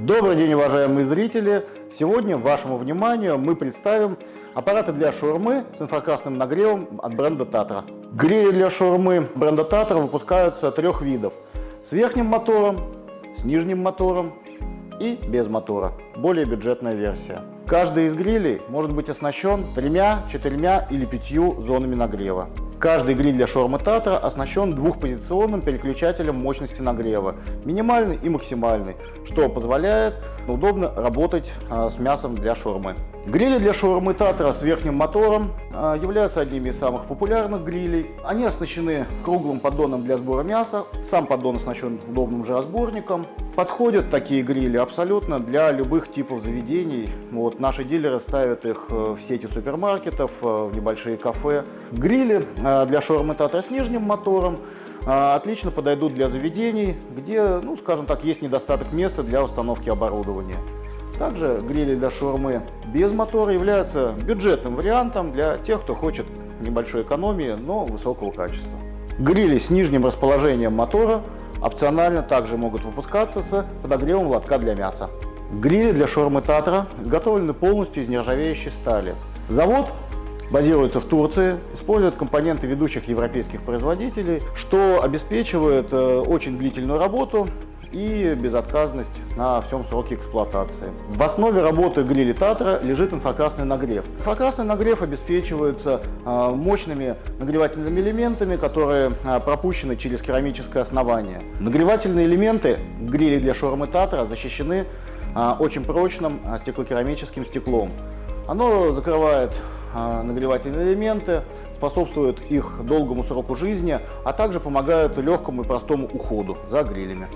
Добрый день, уважаемые зрители! Сегодня вашему вниманию мы представим аппараты для шаурмы с инфракрасным нагревом от бренда Татра. Грили для шаурмы бренда Татра выпускаются трех видов. С верхним мотором, с нижним мотором и без мотора. Более бюджетная версия. Каждый из грилей может быть оснащен тремя, четырьмя или пятью зонами нагрева. Каждый гриль для шаурмы Татра оснащен двухпозиционным переключателем мощности нагрева, минимальный и максимальный, что позволяет удобно работать а, с мясом для шаурмы. Грили для шаурмы Татра с верхним мотором а, являются одними из самых популярных грилей. Они оснащены круглым поддоном для сбора мяса, сам поддон оснащен удобным жиросборником. Подходят такие грили абсолютно для любых типов заведений. Вот, наши дилеры ставят их э, в сети супермаркетов, э, в небольшие кафе. Грили э, для шаурмы Татра с нижним мотором отлично подойдут для заведений, где, ну, скажем так, есть недостаток места для установки оборудования. Также грили для шаурмы без мотора являются бюджетным вариантом для тех, кто хочет небольшой экономии, но высокого качества. Грили с нижним расположением мотора опционально также могут выпускаться с подогревом лотка для мяса. Грили для шаурмы Татра изготовлены полностью из нержавеющей стали. Завод базируется в Турции, использует компоненты ведущих европейских производителей, что обеспечивает э, очень длительную работу и безотказность на всем сроке эксплуатации. В основе работы гриля Татра лежит инфракрасный нагрев. Инфракрасный нагрев обеспечивается э, мощными нагревательными элементами, которые э, пропущены через керамическое основание. Нагревательные элементы гриля для шаурмы Татра защищены очень прочным стеклокерамическим стеклом. Оно закрывает нагревательные элементы, способствует их долгому сроку жизни, а также помогает легкому и простому уходу за грилями.